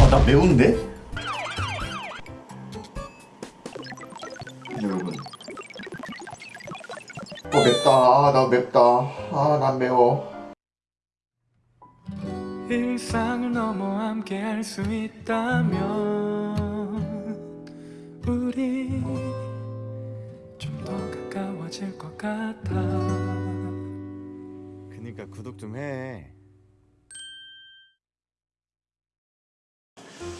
아, 나 매운데? 여러분. 어, 맵다. 아, 나 맵다. 아, 난 매워. 일상을 넘어 함께 할 수 있다면 우리 좀 더 가까워질 것 같아 그니까 구독 좀 해.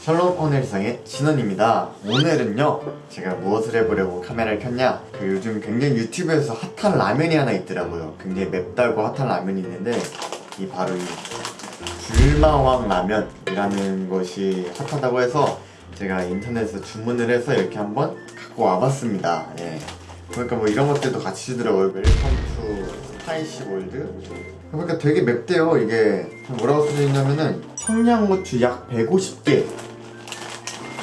셜록 오늘상의 진원입니다. 오늘은요, 제가 무엇을 해보려고 카메라를 켰냐? 그 요즘 굉장히 유튜브에서 핫한 라면이 하나 있더라고요. 굉장히 맵다고 핫한 라면이 있는데, 이 바로 이 불마왕 라면이라는 것이 핫하다고 해서 제가 인터넷에서 주문을 해서 이렇게 한번 갖고 와봤습니다. 예. 그러니까 뭐 이런 것들도 같이 주더라고요. Welcome to spicy world. 그러니까 되게 맵대요. 이게 뭐라고 써져 있냐면은 청양고추 약 150개.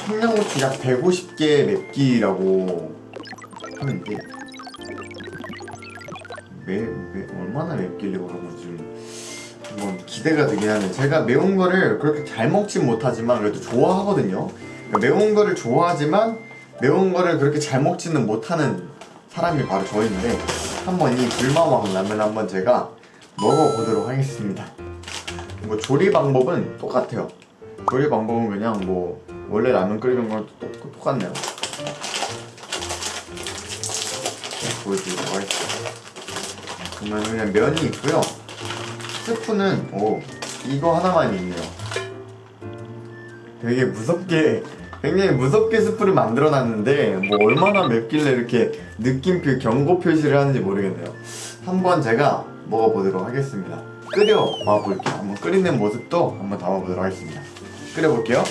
청양고추 약 150개 맵기라고 하면 이게 매, 매, 얼마나 맵길래 그런 거지 좀 한번 기대가 되긴 하네. 제가 매운 거를 그렇게 잘 먹진 못하지만 그래도 좋아하거든요. 그러니까 매운 거를 좋아하지만 매운 거를 그렇게 잘 먹지는 못하는 사람이 바로 저인데 한번 이 불마왕 라면 한번 제가 먹어보도록 하겠습니다. 뭐 조리 방법은 똑같아요. 조리 방법은 그냥 뭐 원래 라면 끓이는 거랑 똑, 똑같네요. 네, 보여드리도록 하겠습니다. 그러면 그냥 면이 있고요. 스프는 오 이거 하나만 있네요. 되게 무섭게 굉장히 무섭게 스프를 만들어 놨는데 뭐 얼마나 맵길래 이렇게 느낌표 경고 표시를 하는지 모르겠네요. 한번 제가 먹어보도록 하겠습니다. 끓여봐 볼게요. 한번 끓이는 모습도 한번 담아보도록 하겠습니다. 끓여볼게요.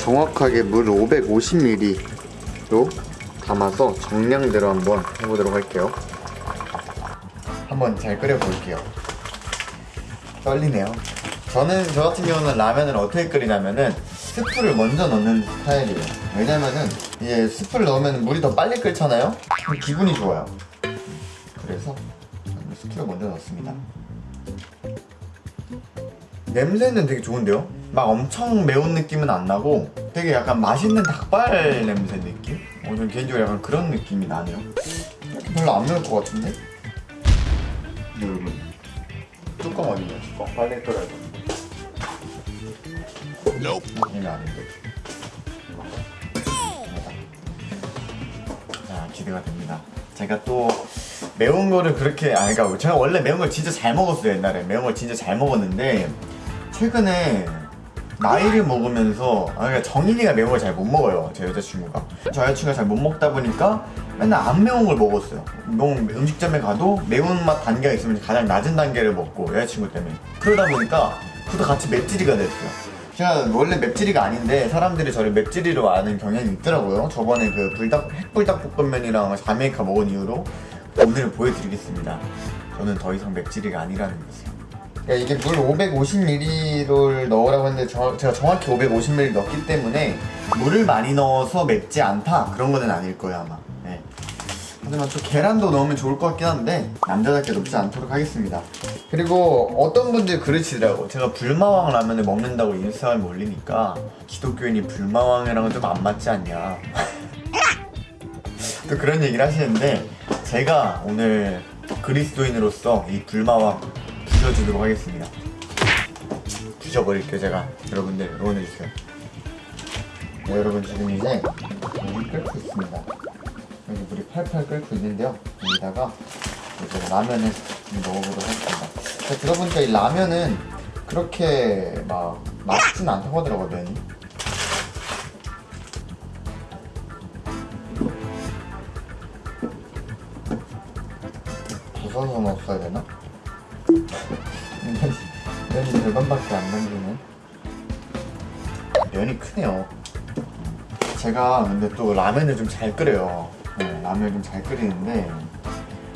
정확하게 물 550ml로 담아서 정량대로 한번 해보도록 할게요. 한번 잘 끓여볼게요. 떨리네요. 저는 저 같은 경우는 라면을 어떻게 끓이냐면은 스프를 먼저 넣는 스타일이에요. 왜냐면은 이제 스프를 넣으면 물이 더 빨리 끓잖아요. 기분이 좋아요. 그래서 스프를 먼저 넣습니다. 냄새는 되게 좋은데요? 막 엄청 매운 느낌은 안 나고 되게 약간 맛있는 닭발 냄새 느낌? 어, 저는 개인적으로 약간 그런 느낌이 나네요. 별로 안 매울 것 같은데? 여러분 뚜껑 어디냐 뚜껑 빨리 끓여야 돼 이게 아닌데 자 기대가 됩니다 제가 또 매운 거를 그렇게 아 그러니까 제가 원래 매운 걸 진짜 잘 먹었어요 옛날에 매운 걸 진짜 잘 먹었는데 최근에 나이를 먹으면서 아 그러니까 정인이가 매운 걸 잘 못 먹어요 제 여자친구가. 저 여자친구가 잘 못 먹다 보니까 맨날 안 매운 걸 먹었어요. 음식점에 가도 매운맛 단계가 있으면 가장 낮은 단계를 먹고 여자친구 때문에. 그러다 보니까 그도 같이 맵찔이가 됐어요. 제가 원래 맵찔이가 아닌데 사람들이 저를 맵찔이로 아는 경향이 있더라고요. 저번에 그 불닭 핵불닭볶음면이랑 자메이카 먹은 이후로 오늘 보여드리겠습니다. 저는 더 이상 맵찔이가 아니라는 것을 이게 물 550ml를 넣으라고 했는데 저- 제가 정확히 550ml 넣기 때문에 물을 많이 넣어서 맵지 않다? 그런 거는 아닐 거예요 아마. 네. 하지만 저 계란도 넣으면 좋을 것 같긴 한데 남자답게 넣지 않도록 하겠습니다. 그리고 어떤 분들 그러시더라고 제가 불마왕 라면을 먹는다고 인스타그램에 올리니까 기독교인이 불마왕이랑은 좀 안 맞지 않냐. 또 그런 얘기를 하시는데 제가 오늘 그리스도인으로서 이 불마왕 부셔주도록 하겠습니다. 부셔버릴게요 제가. 여러분들 응원해주세요. 네, 여러분 지금 이제 물이 끓고 있습니다. 여기 물이 팔팔 끓고 있는데요. 여기다가 이제 라면을 좀 먹어보도록 하겠습니다. 제가 들어보니까 이 라면은 그렇게 막 맛있진 않다고 하더라고요 면이. 부서서 넣었어야 되나? 면이, 면이 절반밖에 안 남기네 면이 크네요 제가 근데 또 라면을 좀 잘 끓여요 네, 라면을 좀 잘 끓이는데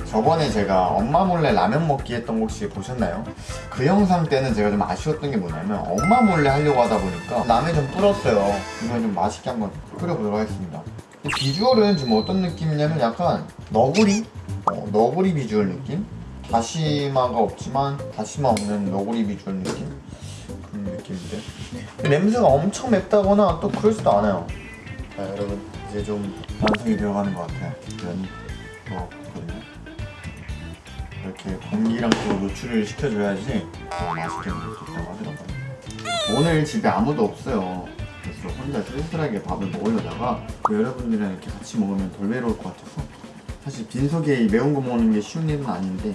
저번에 제가 엄마 몰래 라면 먹기 했던 거 혹시 보셨나요? 그 영상 때는 제가 좀 아쉬웠던 게 뭐냐면 엄마 몰래 하려고 하다 보니까 라면이 좀 불었어요 이건 좀 맛있게 한번 끓여보도록 하겠습니다 이 비주얼은 좀 어떤 느낌이냐면 약간 너구리? 어, 너구리 비주얼 느낌? 다시마가 없지만 다시마 없는 너구리 비주얼 느낌? 그런 느낌 느낌인데. 냄새가 엄청 맵다거나 또 그러지도 않아요. 자 여러분 이제 좀 완성이 되어가는 것 같아요. 면 넣었거든요. 이렇게 공기랑 또 노출을 시켜줘야지 더 맛있게 먹을 수 있다고 하더라고요. 오늘 집에 아무도 없어요. 그래서 혼자 쓸쓸하게 밥을 먹으려다가 여러분들이랑 이렇게 같이 먹으면 덜 외로울 것 같아서 사실 빈속에 이 매운 거 먹는 게 쉬운 일은 아닌데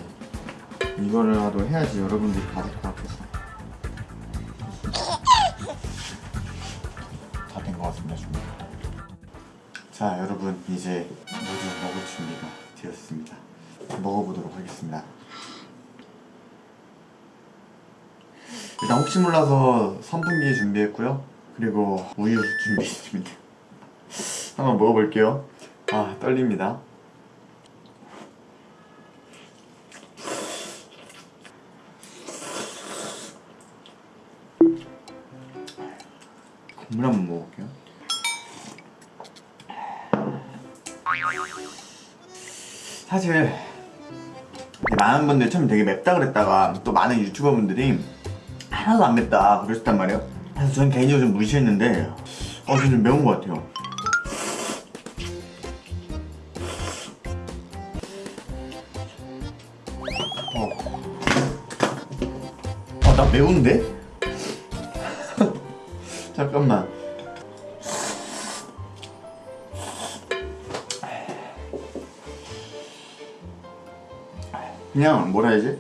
이거라도 해야지 여러분들이 받을 것 같아서. 다된 것 같습니다 준비. 자 여러분 이제 모두 먹을 준비가 되었습니다. 먹어보도록 하겠습니다. 일단 혹시 몰라서 선풍기 준비했고요. 그리고 우유 준비했습니다. 한번 먹어볼게요. 아 떨립니다 국물 한번 먹어볼게요. 사실 많은 분들이 처음 되게 맵다 그랬다가 또 많은 유튜버 분들이 하나도 안 맵다 그러셨단 말이에요. 그래서 저는 개인적으로 좀 무시했는데 어, 좀 매운 것 같아요. 어, 어, 나 매운데? 잠깐만. 그냥 뭐라 해야지?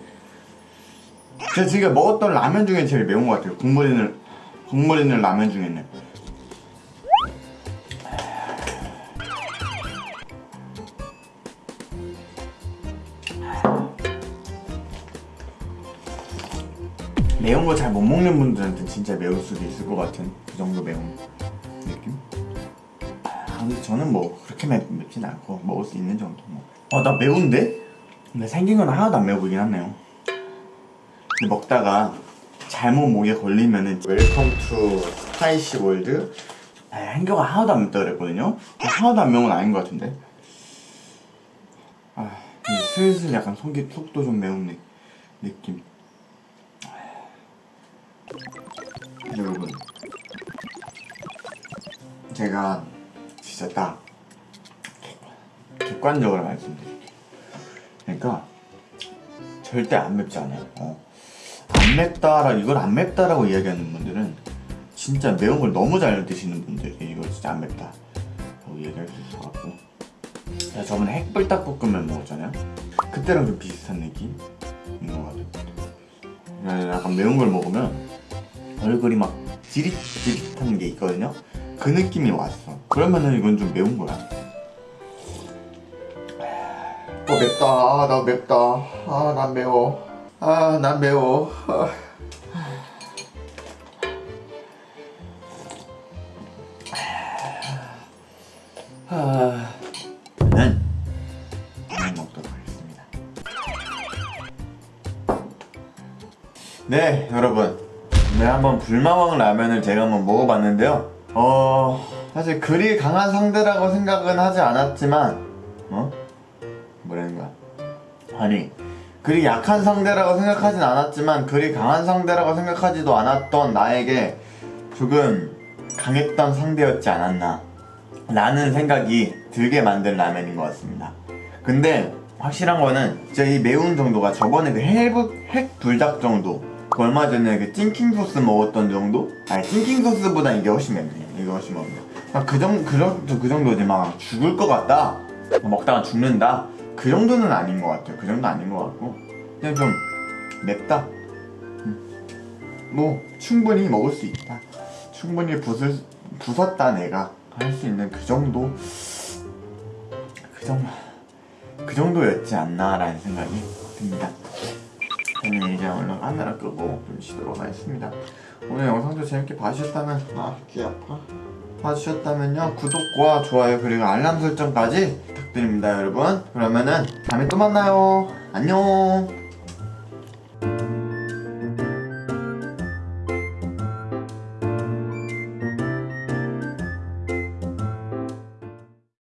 제가 지금 먹었던 라면 중에 제일 매운 것 같아요. 국물 있는 국물 있는 라면 중에는. 매운 거 잘 못 먹는 분들한테 진짜 매울 수도 있을 것 같은 그 정도 매운 느낌? 아, 근데 저는 뭐 그렇게 맵, 맵진 않고 먹을 수 있는 정도 뭐. 아, 나 매운데? 근데 생긴 건 하나도 안 매워 보이긴 하네요. 근데 먹다가 잘못 목에 걸리면은 Welcome to spicy world 아, 한겨가 하나도 안 맵다 그랬거든요? 하나도 안 매운 건 아닌 것 같은데 아 근데 슬슬 약간 속이 속도 좀 매운 느, 느낌 여러분 제가 진짜 딱 객관- 객관적으로 말씀드릴게요. 그러니까 절대 안 맵지 않아요. 어. 안 맵다라 이걸 안 맵다라고 이야기하는 분들은 진짜 매운 걸 너무 잘 드시는 분들이 이거 진짜 안 맵다. 라고 얘기할 수 있을 것 같고. 제가 저번에 핵불닭볶음면 먹었잖아요. 그때랑 좀 비슷한 느낌인 것 같아요. 그냥 약간 매운 걸 먹으면 얼굴이 막 지릿지릿한 게 있거든요. 그 느낌이 왔어. 그러면은 이건 좀 매운 거야. 어 맵다. 아 나 맵다. 아 난 매워. 아 난 매워. 아. 아, 저는 라면 먹도록 하겠습니다. 네, 여러분. 네, 한번 불마왕 라면을 제가 한번 먹어봤는데요. 어, 사실 그리 강한 상대라고 생각은 하지 않았지만, 어? 뭐라는 거야? 아니, 그리 약한 상대라고 생각하진 않았지만, 그리 강한 상대라고 생각하지도 않았던 나에게 조금 강했던 상대였지 않았나. 라는 생각이 들게 만든 라면인 것 같습니다. 근데 확실한 거는 진짜 이 매운 정도가 저번에 그 핵, 핵 불닭 정도 그 얼마 전에 그 찐킹 소스 먹었던 정도? 아니 찐킹 소스보다 이게 훨씬 맵네요. 이게 훨씬 맵네요. 아, 그 정도 그 정도 그 정도지 막 죽을 것 같다. 먹다가 죽는다. 그 정도는 아닌 것 같아요. 그 정도 아닌 것 같고 그냥 좀 맵다. 음. 뭐 충분히 먹을 수 있다. 충분히 부술 부쉈다 내가 할 수 있는 그 정도 그 정도 그 정도였지 않나 라는 생각이 듭니다. 저는 이제 얼른 카메라 끄고 좀 쉬도록 하겠습니다. 오늘 영상도 재밌게 봐주셨다면 아귀 아파. 봐주셨다면요. 구독과 좋아요 그리고 알람 설정까지 부탁드립니다 여러분. 그러면은 다음에 또 만나요. 안녕